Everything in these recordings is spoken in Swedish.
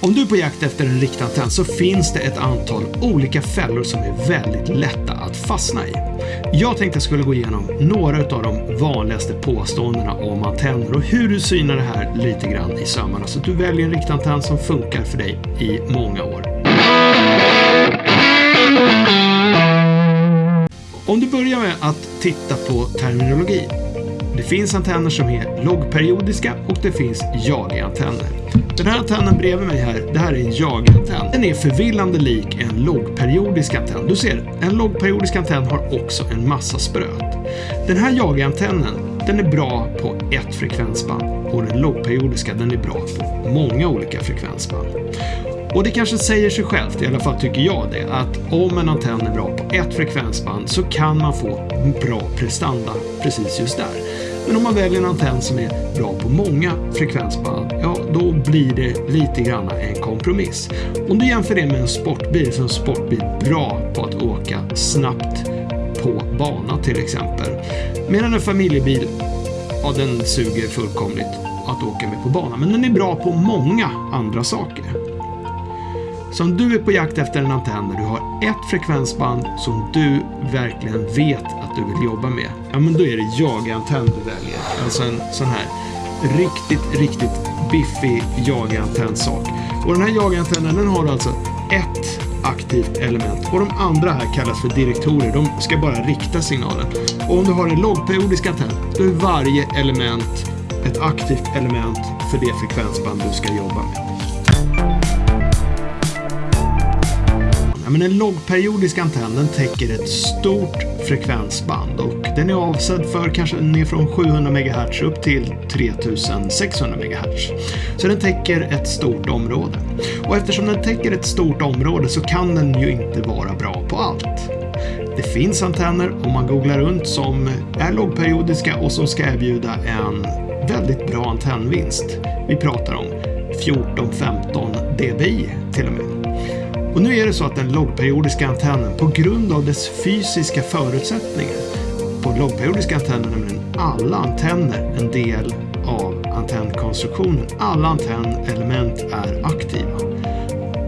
Om du är på jakt efter en riktantenn så finns det ett antal olika fällor som är väldigt lätta att fastna i. Jag tänkte jag skulle gå igenom några av de vanligaste påståendena om antenner och hur du synar det här lite grann i sömmarna så att du väljer en riktad antenn som funkar för dig i många år. Om du börjar med att titta på terminologi. Det finns antenner som är logperiodiska och det finns jag-antenner. Den här antennen bredvid mig här, det här är en jag-antenn. Den är förvillande lik en logperiodisk antenn. Du ser, en logperiodisk antenn har också en massa spröt. Den här jag-antennen, den är bra på ett frekvensband och den logperiodiska, den är bra på många olika frekvensband. Och det kanske säger sig självt, i alla fall tycker jag det, att om en antenn är bra på ett frekvensband så kan man få bra prestanda precis just där. Men om man väljer en antenn som är bra på många frekvensband, ja då blir det lite grann en kompromiss. Om du jämför det med en sportbil så är en sportbil bra på att åka snabbt på bana till exempel. Medan en familjebil, ja den suger fullkomligt att åka med på bana, men den är bra på många andra saker. Så om du är på jakt efter en antenn där du har ett frekvensband som du verkligen vet att du vill jobba med, ja men då är det jagantenn du väljer. Alltså en sån här riktigt, riktigt biffig jagantenn-sak. Och den här jagantennen den har alltså ett aktivt element och de andra här kallas för direktorer. De ska bara rikta signalen. Och om du har en lågperiodisk antenn, då är varje element ett aktivt element för det frekvensband du ska jobba med. Men en lågperiodisk antenn den täcker ett stort frekvensband och den är avsedd för kanske ner från 700 MHz upp till 3600 MHz. Så den täcker ett stort område. Och eftersom den täcker ett stort område så kan den ju inte vara bra på allt. Det finns antenner om man googlar runt som är lågperiodiska och som ska erbjuda en väldigt bra antennvinst. Vi pratar om 14-15 dBi till och med. Och nu är det så att den lågperiodiska antennen på grund av dess fysiska förutsättningar på lågperiodiska antenner nämligen alla antenner en del av antennkonstruktionen. Alla antennelement är aktiva.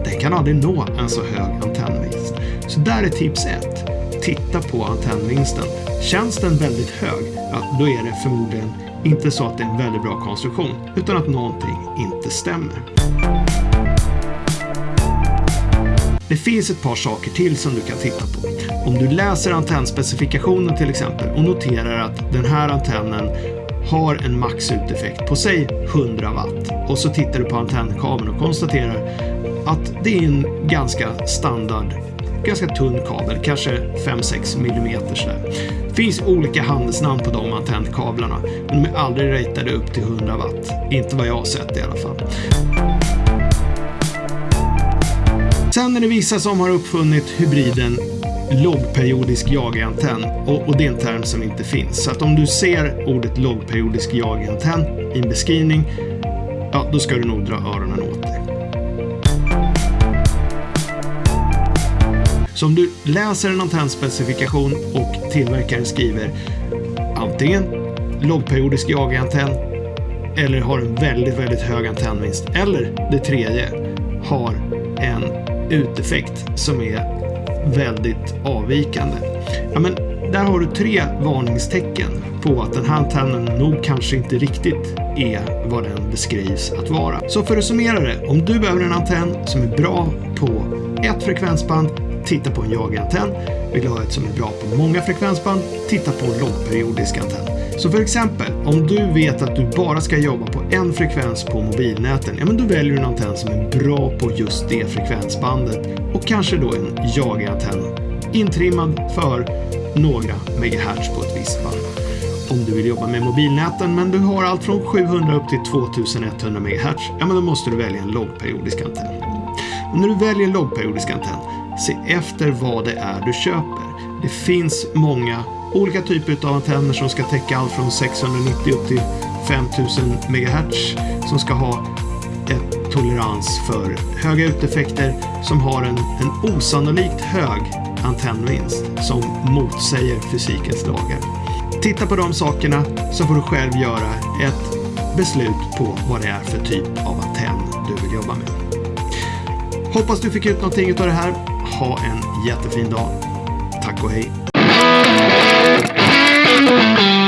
Den kan aldrig nå en så hög antennvinst. Så där är tips 1. Titta på antennvinsten. Känns den väldigt hög, ja, då är det förmodligen inte så att det är en väldigt bra konstruktion, utan att någonting inte stämmer. Det finns ett par saker till som du kan titta på. Om du läser antennspecifikationen till exempel och noterar att den här antennen har en maxuteffekt på säg 100 watt och så tittar du på antennkabeln och konstaterar att det är en ganska standard, ganska tunn kabel, kanske 5-6 mm sådär. Det finns olika handelsnamn på de antennkablarna, men de är aldrig ratade upp till 100 watt. Inte vad jag har sett i alla fall. Sen är det vissa som har uppfunnit hybriden loggperiodisk jagantenn och, och det är en term som inte finns. Så att om du ser ordet loggperiodisk jagantenn i en beskrivning, ja då ska du nog dra öronen åt dig. Så om du läser en antennspecifikation och tillverkaren skriver antingen loggperiodisk jagantenn eller har en väldigt, väldigt hög antennvinst eller det tredje har en uteffekt som är väldigt avvikande. Ja, men där har du tre varningstecken på att den här antennen nog kanske inte riktigt är vad den beskrivs att vara. Så för att summera det, om du behöver en antenn som är bra på ett frekvensband, titta på en jagantenn. Vill du ha ett som är bra på många frekvensband, titta på en lågperiodisk antenn. Så för exempel, om du vet att du bara ska jobba på en frekvens på mobilnäten, ja men då väljer du en antenn som är bra på just det frekvensbandet och kanske då en jagarantenn intrimmad för några megahertz på ett visst band. Om du vill jobba med mobilnäten men du har allt från 700 upp till 2100 MHz, ja men då måste du välja en lågperiodisk antenn. Och när du väljer en lågperiodisk antenn, se efter vad det är du köper. Det finns många olika typer av antenner som ska täcka allt från 690 upp till 5000 MHz som ska ha ett tolerans för höga uteffekter som har en, en osannolikt hög antennvinst som motsäger fysikens lagar. Titta på de sakerna så får du själv göra ett beslut på vad det är för typ av antenn du vill jobba med. Hoppas du fick ut någonting av det här. Ha en jättefin dag. Tack och hej. Thank you.